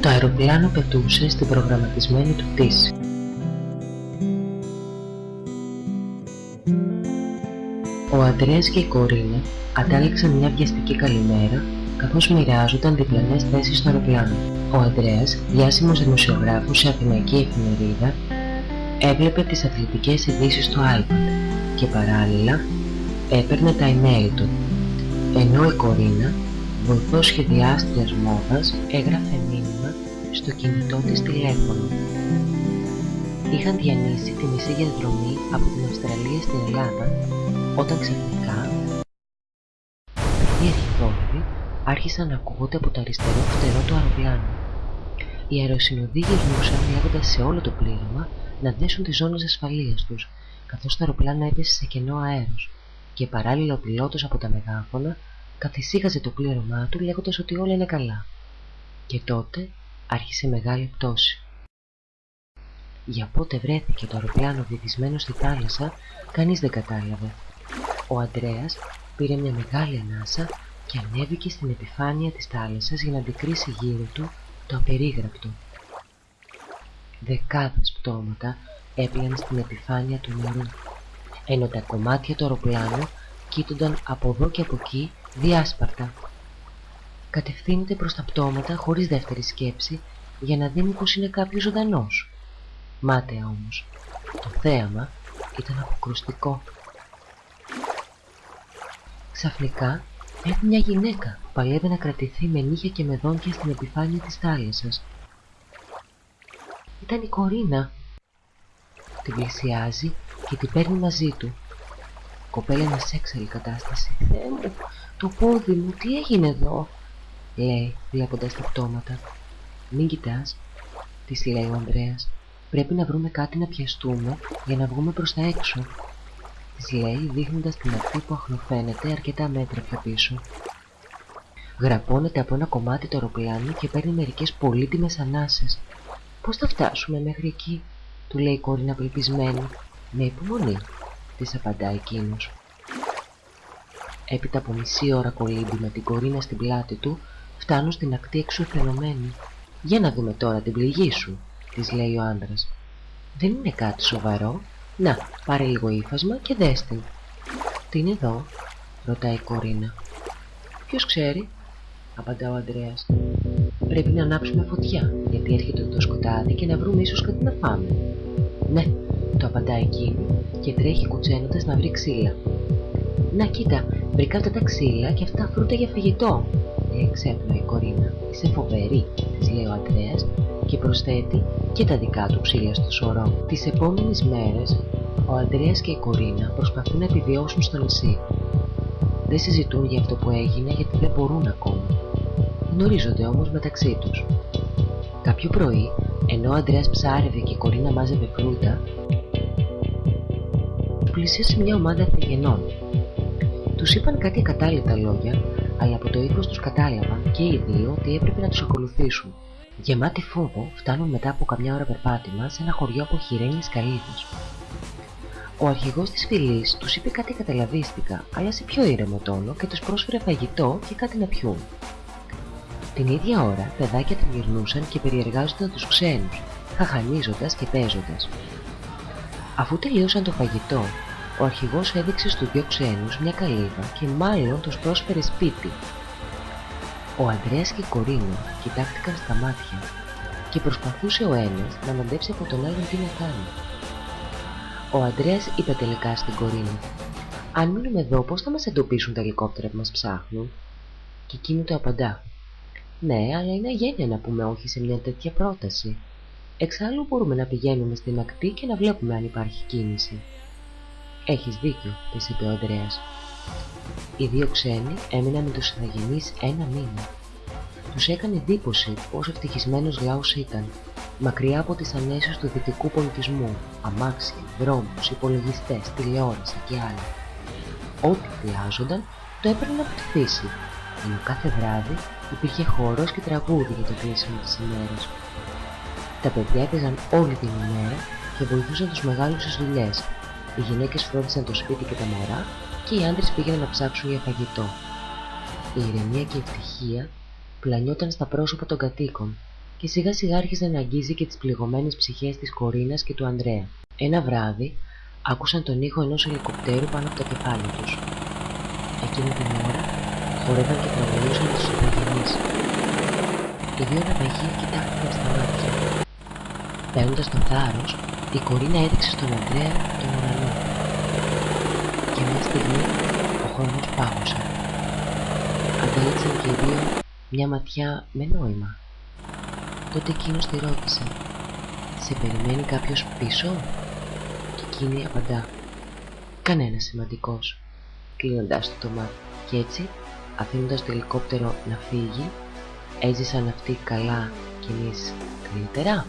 Το αεροπλάνο πετούσε στην προγραμματισμένη του πτήση. Ο Αντρέας και η Κορίνα αντάλλαξαν μια βιαστική καλημέρα καθώς μοιράζονταν διπλανές θέσεις στο αεροπλάνο. Ο Αντρέας, διάσημος δημοσιογράφος σε αθηναϊκή εφημερίδα, έβλεπε τις αθλητικές ειδήσεις στο iPad και παράλληλα έπαιρνε τα email του, ενώ η Κορίνα, βοηθός σχεδιάστριας μόδας, έγραφε μήνυμα στο κινητό της τηλέφωνο. Είχαν διανύσει τη μισή διαδρομή από την Αυστραλία στην Ελλάδα, όταν ξαφνικά οι αρχιδόρυβοι άρχισαν να ακούγονται από το αριστερό φτερό του αεροπλάνου. Οι αεροσυνοδοί γυρνούσαν λέγοντας σε όλο το πλήρωμα να δέσουν τις ζώνες ασφαλείας τους, καθώς το αεροπλάνο έπεσε σε κενό αέρος και παράλληλα ο πιλότος από τα μεγάφωνα καθησύχαζε το πλήρωμά του λέγοντας ότι όλα είναι καλά. Και τότε άρχισε μεγάλη πτώση. Για πότε βρέθηκε το αεροπλάνο βυθισμένο στη θάλασσα, κανείς δεν κατάλαβε. Ο Αντρέας πήρε μια μεγάλη ανάσα και ανέβηκε στην επιφάνεια της θάλασσας για να αντικρίσει γύρω του το απερίγραπτο. Δεκάδες πτώματα έπλαιναν στην επιφάνεια του νερού, ενώ τα κομμάτια του αεροπλάνου κοίτονταν από εδώ και από εκεί διάσπαρτα. Κατευθύνεται προς τα πτώματα χωρίς δεύτερη σκέψη για να δει πως είναι κάποιος ζωντανός. Μάταια όμως. Το θέαμα ήταν αποκρουστικό. Ξαφνικά Βλέπει μια γυναίκα που παλεύει να κρατηθεί με νύχια και με δόντια στην επιφάνεια της θάλασσας. Ήταν η Κορίνα. Την πλησιάζει και την παίρνει μαζί του. Η κοπέλα είναι σε έξαλλη κατάσταση. Θεέ μου, το πόδι μου, τι έγινε εδώ, λέει βλέποντας τα πτώματα. Μην κοιτάς, της λέει ο Ανδρέας. Πρέπει να βρούμε κάτι να πιαστούμε για να βγούμε προς τα έξω της λέει δείχνοντας την ακτή που αχνοφαίνεται αρκετά μέτρα πιο πίσω. Γραπώνεται από ένα κομμάτι το αεροπλάνο και παίρνει μερικές πολύτιμες ανάσες. «Πώς θα φτάσουμε μέχρι εκεί» του λέει η κόρη απελπισμένη. «Με υπομονή» της απαντά εκείνος. Έπειτα από μισή ώρα κολύμπη με την κορίνα στην πλάτη του, φτάνουν στην ακτή εξουθενωμένη. «Για να δούμε τώρα την πληγή σου», της λέει ο άντρας. «Δεν είναι κάτι σοβαρό», να, πάρε λίγο ύφασμα και δες την. Τι είναι εδώ, ρωτάει η Κορίνα. Ποιος ξέρει, απαντά ο Ανδρέας. Πρέπει να ανάψουμε φωτιά, γιατί έρχεται το σκοτάδι και να βρούμε ίσως κάτι να φάμε. Ναι, το απαντά εκείνη και τρέχει κουτσένοντας να βρει ξύλα. Να κοίτα, βρήκα αυτά τα ξύλα και αυτά φρούτα για φαγητό, λέει ξέπνοα η Κορίνα. Είσαι φοβερή, της λέει ο Ανδρέας και προσθέτει και τα δικά του ξύλια στο σωρό. Τις επόμενες μέρες ο Ανδρέας και η Κορίνα προσπαθούν να επιβιώσουν στο νησί. Δεν συζητούν για αυτό που έγινε γιατί δεν μπορούν ακόμα. Γνωρίζονται όμως μεταξύ τους. Κάποιο πρωί, ενώ ο Ανδρέας ψάρευε και η Κορίνα μάζευε φρούτα, πλησίασε μια ομάδα θεγενών. Τους είπαν κάτι ακατάλληλα λόγια, αλλά από το ύφος τους κατάλαβαν και οι δύο ότι έπρεπε να τους ακολουθήσουν. Γεμάτοι φόβο, φτάνουν μετά από καμιά ώρα περπάτημα σε ένα χωριό από χειρένιες καλύβες. Ο αρχηγός της φυλής τους είπε κάτι καταλαβίστηκα, αλλά σε πιο ήρεμο τόνο και τους πρόσφερε φαγητό και κάτι να πιούν. Την ίδια ώρα, παιδάκια γυρνούσαν και περιεργάζονταν τους ξένους, χαχανίζοντας και παίζοντας. Αφού τελείωσαν το φαγητό, ο αρχηγός έδειξε στους δύο ξένους μια καλύβα και μάλλον τους πρόσφερε σπίτι. Ο Ανδρέας και η Κορίνα κοιτάχτηκαν στα μάτια και προσπαθούσε ο ένας να μαντέψει από τον άλλον τι να κάνει. Ο Αντρέας είπε τελικά στην Κορίνα «Αν μείνουμε εδώ πώς θα μας εντοπίσουν τα ελικόπτερα που μας ψάχνουν» και εκείνη το απαντά «Ναι, αλλά είναι αγένεια να πούμε όχι σε μια τέτοια πρόταση. Εξάλλου μπορούμε να πηγαίνουμε στην ακτή και να βλέπουμε αν υπάρχει κίνηση». «Έχεις δίκιο», της είπε ο Ανδρέας. Οι δύο ξένοι έμειναν με τους ηθαγενείς ένα μήνα. Τους έκανε εντύπωση πόσο ευτυχισμένος λαός ήταν μακριά από τις ανέσεις του δυτικού πολιτισμού, αμάξια, δρόμους, υπολογιστές, τηλεόραση και άλλα. Ό,τι χρειάζονταν το έπαιρνε από τη φύση, ενώ κάθε βράδυ υπήρχε χορός και τραγούδι για το κλείσιμο της ημέρας. Τα παιδιά έπαιζαν όλη την ημέρα και βοηθούσαν τους μεγάλους στις δουλειές. Οι γυναίκες φρόντισαν το σπίτι και τα μωρά και οι άντρες πήγαιναν να ψάξουν για φαγητό. Η ηρεμία και η ευτυχία πλανιόταν στα πρόσωπα των κατοίκων και σιγά σιγά άρχισε να αγγίζει και τις πληγωμένες ψυχές της Κορίνας και του Ανδρέα. Ένα βράδυ άκουσαν τον ήχο ενός ελικοπτέρου πάνω από τα κεφάλια τους. Εκείνη την ώρα χορεύαν και τραγουδούσαν τους υπογενείς. Οι δύο ναυαγοί κοιτάχτηκαν στα μάτια. Παίρνοντας το θάρρος, η Κορίνα έδειξε στον Ανδρέα τον ουρανό. Και μια στιγμή ο χρόνος πάγωσε. Αντέλεξαν και οι δύο μια ματιά με νόημα. Τότε εκείνος τη ρώτησε «Σε περιμένει κάποιος πίσω» και εκείνη απαντά «Κανένας σημαντικός» κλείνοντας το μάτι και έτσι αφήνοντας το ελικόπτερο να φύγει έζησαν αυτοί καλά κι εμείς καλύτερα.